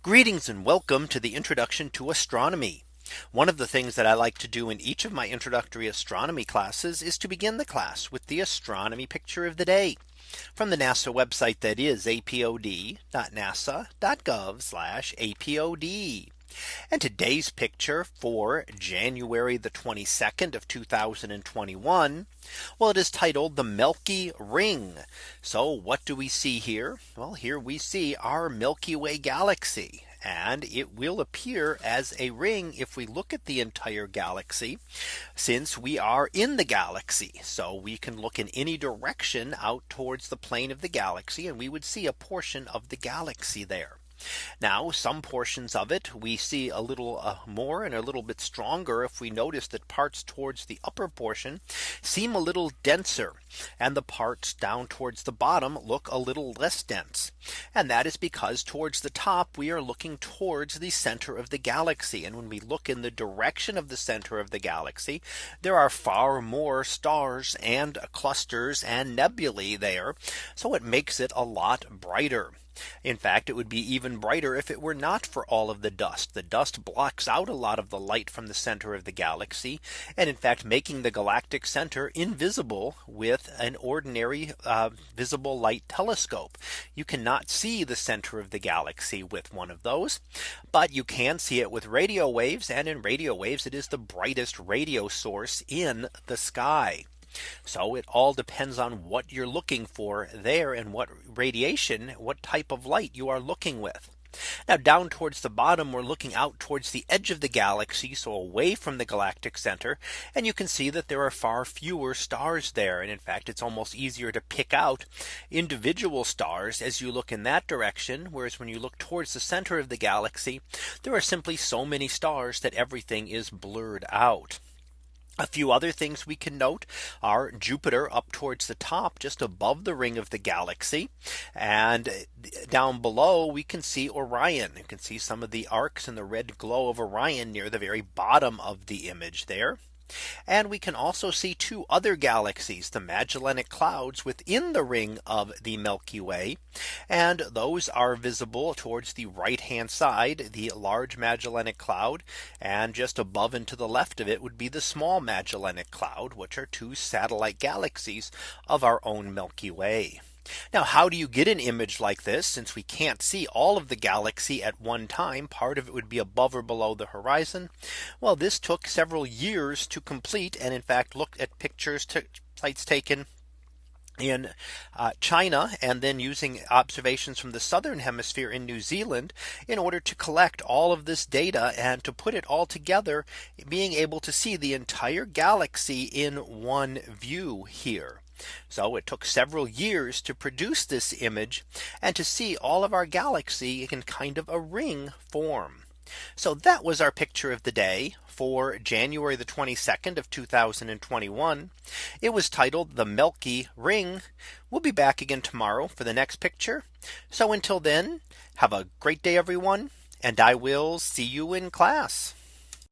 Greetings and welcome to the introduction to astronomy. One of the things that I like to do in each of my introductory astronomy classes is to begin the class with the astronomy picture of the day from the NASA website that is apod.nasa.gov apod. And today's picture for January the 22nd of 2021. Well, it is titled the Milky Ring. So what do we see here? Well, here we see our Milky Way galaxy and it will appear as a ring if we look at the entire galaxy since we are in the galaxy so we can look in any direction out towards the plane of the galaxy and we would see a portion of the galaxy there. Now some portions of it we see a little uh, more and a little bit stronger if we notice that parts towards the upper portion seem a little denser and the parts down towards the bottom look a little less dense. And that is because towards the top we are looking towards the center of the galaxy. And when we look in the direction of the center of the galaxy, there are far more stars and clusters and nebulae there. So it makes it a lot brighter. In fact, it would be even brighter if it were not for all of the dust. The dust blocks out a lot of the light from the center of the galaxy. And in fact, making the galactic center invisible with an ordinary uh, visible light telescope. You cannot see the center of the galaxy with one of those. But you can see it with radio waves. And in radio waves, it is the brightest radio source in the sky. So it all depends on what you're looking for there and what radiation, what type of light you are looking with. Now down towards the bottom, we're looking out towards the edge of the galaxy, so away from the galactic center. And you can see that there are far fewer stars there. And in fact, it's almost easier to pick out individual stars as you look in that direction. Whereas when you look towards the center of the galaxy, there are simply so many stars that everything is blurred out. A few other things we can note are Jupiter up towards the top just above the ring of the galaxy. And uh, down below we can see Orion. You can see some of the arcs and the red glow of Orion near the very bottom of the image there. And we can also see two other galaxies, the Magellanic Clouds within the ring of the Milky Way. And those are visible towards the right hand side, the large Magellanic Cloud. And just above and to the left of it would be the small Magellanic Cloud, which are two satellite galaxies of our own Milky Way. Now how do you get an image like this since we can't see all of the galaxy at one time part of it would be above or below the horizon. Well this took several years to complete and in fact look at pictures to sites taken in uh, China and then using observations from the southern hemisphere in New Zealand in order to collect all of this data and to put it all together being able to see the entire galaxy in one view here. So it took several years to produce this image and to see all of our galaxy in kind of a ring form. So that was our picture of the day for January the 22nd of 2021. It was titled the Milky Ring. We'll be back again tomorrow for the next picture. So until then, have a great day, everyone. And I will see you in class.